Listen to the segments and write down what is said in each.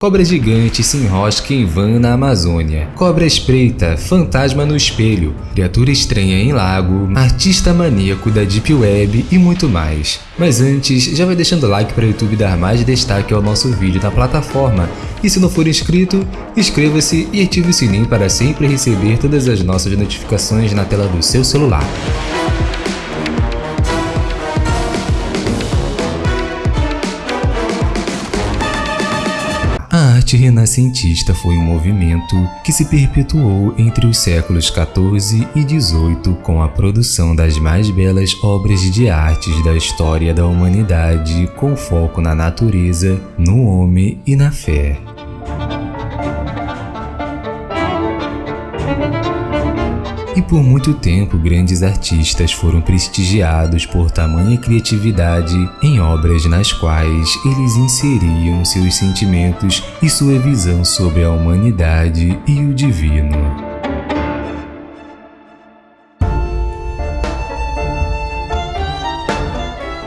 Cobra gigante se enrosca em van na Amazônia. Cobra espreita, fantasma no espelho, criatura estranha em lago, artista maníaco da Deep Web e muito mais. Mas antes, já vai deixando o like para o YouTube dar mais destaque ao nosso vídeo na plataforma. E se não for inscrito, inscreva-se e ative o sininho para sempre receber todas as nossas notificações na tela do seu celular. Arte renascentista foi um movimento que se perpetuou entre os séculos XIV e XVIII com a produção das mais belas obras de artes da história da humanidade com foco na natureza, no homem e na fé. Por muito tempo grandes artistas foram prestigiados por tamanha criatividade em obras nas quais eles inseriam seus sentimentos e sua visão sobre a humanidade e o divino.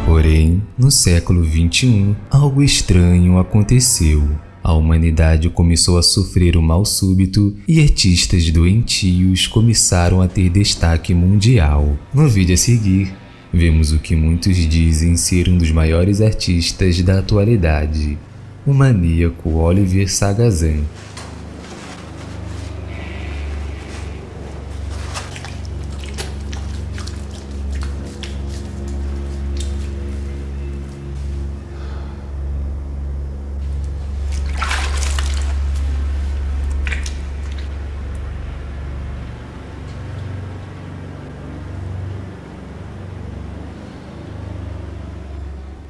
Porém, no século XXI, algo estranho aconteceu. A humanidade começou a sofrer um mal súbito e artistas doentios começaram a ter destaque mundial. No vídeo a seguir, vemos o que muitos dizem ser um dos maiores artistas da atualidade, o maníaco Oliver Sagazan.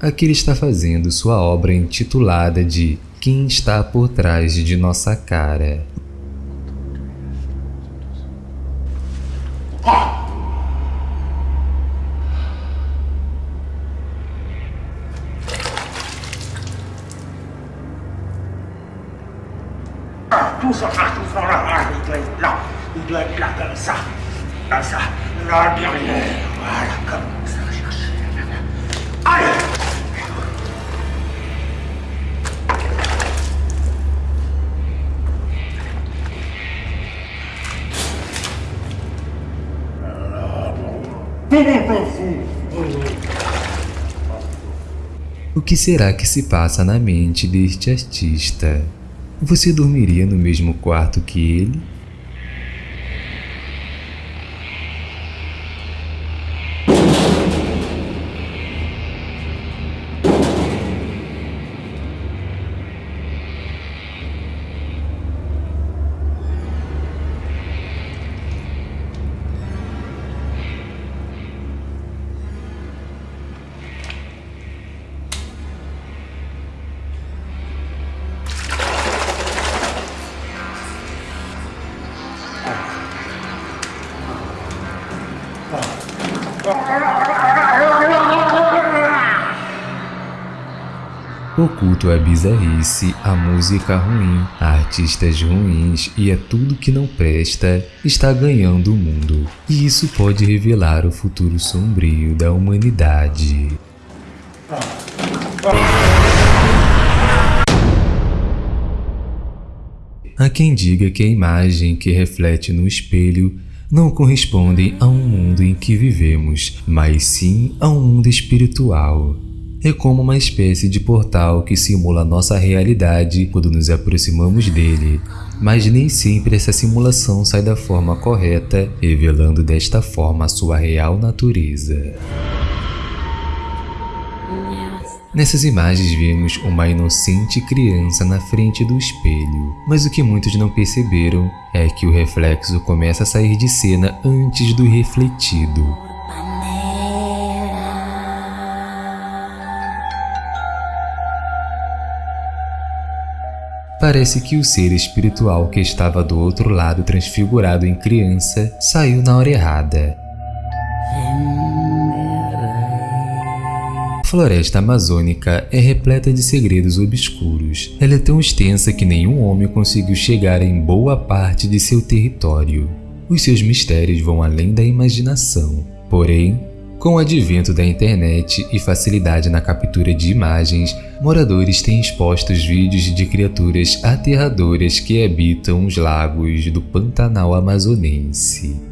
Aqui ele está fazendo sua obra intitulada de Quem está por trás de nossa cara. Tout ça, tout ça, là, il doit être là, il doit être là comme ça, comme ça, là derrière, O que será que se passa na mente deste artista? Você dormiria no mesmo quarto que ele? O culto à bizarrice, a música ruim, a artistas ruins e a tudo que não presta está ganhando o mundo. E isso pode revelar o futuro sombrio da humanidade. Há quem diga que a imagem que reflete no espelho não corresponde a um mundo em que vivemos, mas sim a um mundo espiritual é como uma espécie de portal que simula nossa realidade quando nos aproximamos dele, mas nem sempre essa simulação sai da forma correta, revelando desta forma sua real natureza. Nessas imagens vemos uma inocente criança na frente do espelho, mas o que muitos não perceberam é que o reflexo começa a sair de cena antes do refletido. Parece que o ser espiritual que estava do outro lado transfigurado em criança saiu na hora errada. Floresta amazônica é repleta de segredos obscuros. Ela é tão extensa que nenhum homem conseguiu chegar em boa parte de seu território. Os seus mistérios vão além da imaginação. Porém, Com o advento da internet e facilidade na captura de imagens, moradores têm expostos vídeos de criaturas aterradoras que habitam os lagos do Pantanal amazonense.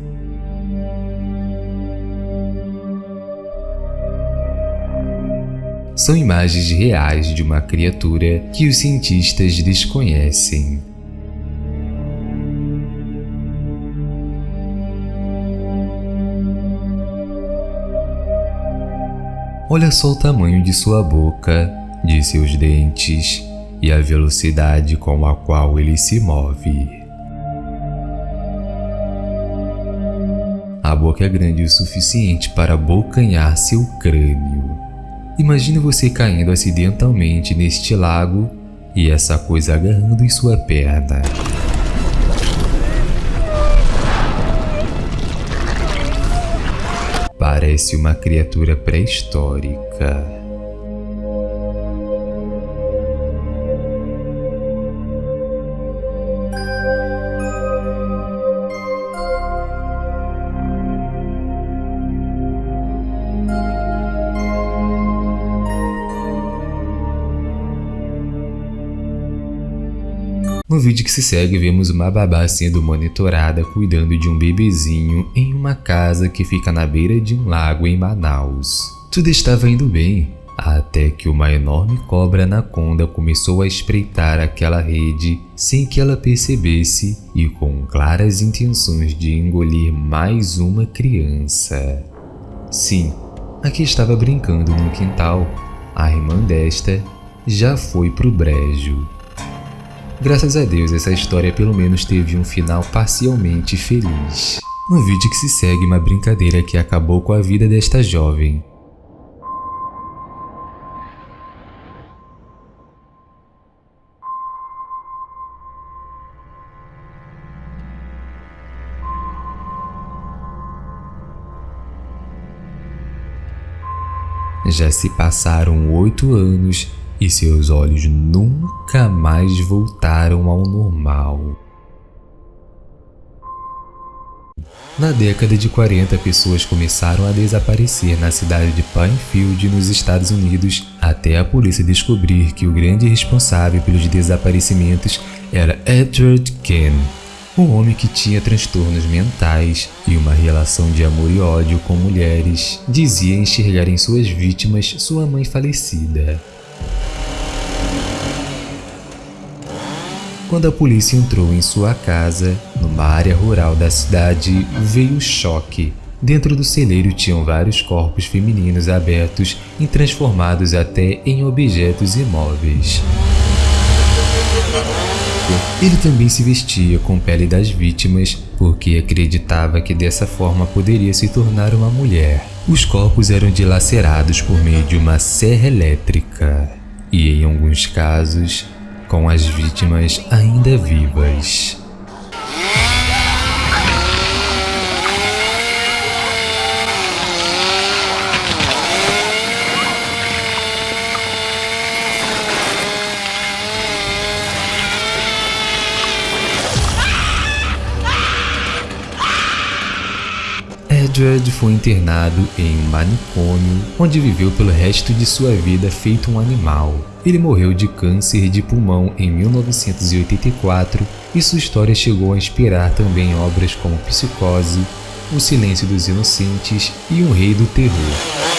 São imagens reais de uma criatura que os cientistas desconhecem. Olha só o tamanho de sua boca, de seus dentes e a velocidade com a qual ele se move. A boca é grande o suficiente para abocanhar seu crânio. Imagine você caindo acidentalmente neste lago e essa coisa agarrando em sua perna. Parece uma criatura pré-histórica. No vídeo que se segue, vemos uma babá sendo monitorada cuidando de um bebezinho em uma casa que fica na beira de um lago em Manaus. Tudo estava indo bem, até que uma enorme cobra anaconda começou a espreitar aquela rede sem que ela percebesse e com claras intenções de engolir mais uma criança. Sim, aqui estava brincando no quintal. A irmã desta já foi pro brejo. Graças a Deus essa história pelo menos teve um final parcialmente feliz. No vídeo que se segue uma brincadeira que acabou com a vida desta jovem. Já se passaram oito anos e seus olhos nunca mais voltaram ao normal. Na década de 40, pessoas começaram a desaparecer na cidade de Pinefield, nos Estados Unidos, até a polícia descobrir que o grande responsável pelos desaparecimentos era Edward Ken, um homem que tinha transtornos mentais e uma relação de amor e ódio com mulheres. Dizia enxergar em suas vítimas sua mãe falecida. Quando a polícia entrou em sua casa, numa área rural da cidade, veio o choque. Dentro do celeiro tinham vários corpos femininos abertos e transformados até em objetos imóveis. Ele também se vestia com pele das vítimas porque acreditava que dessa forma poderia se tornar uma mulher. Os corpos eram dilacerados por meio de uma serra elétrica e, em alguns casos, com as vítimas ainda vivas. Edward foi internado em um manicômio, onde viveu pelo resto de sua vida feito um animal. Ele morreu de câncer de pulmão em 1984 e sua história chegou a inspirar também obras como Psicose, O Silêncio dos Inocentes e O Rei do Terror.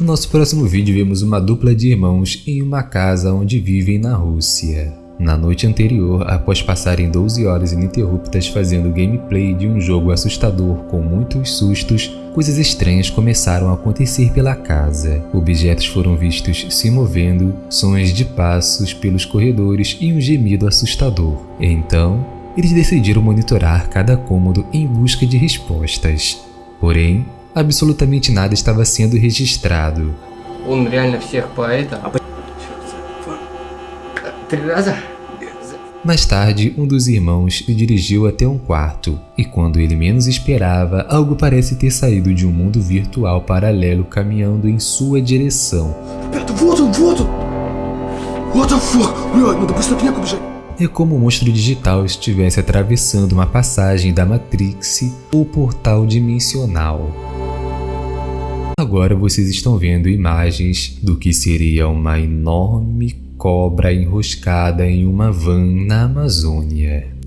No nosso próximo vídeo vemos uma dupla de irmãos em uma casa onde vivem na Rússia. Na noite anterior, após passarem 12 horas ininterruptas fazendo gameplay de um jogo assustador com muitos sustos, coisas estranhas começaram a acontecer pela casa. Objetos foram vistos se movendo, sons de passos pelos corredores e um gemido assustador. Então, eles decidiram monitorar cada cômodo em busca de respostas. Porém, absolutamente nada estava sendo registrado. Mais tarde, um dos irmãos se dirigiu até um quarto, e quando ele menos esperava, algo parece ter saído de um mundo virtual paralelo caminhando em sua direção. É como o monstro digital estivesse atravessando uma passagem da Matrix ou portal dimensional. Agora vocês estão vendo imagens do que seria uma enorme cobra enroscada em uma van na Amazônia.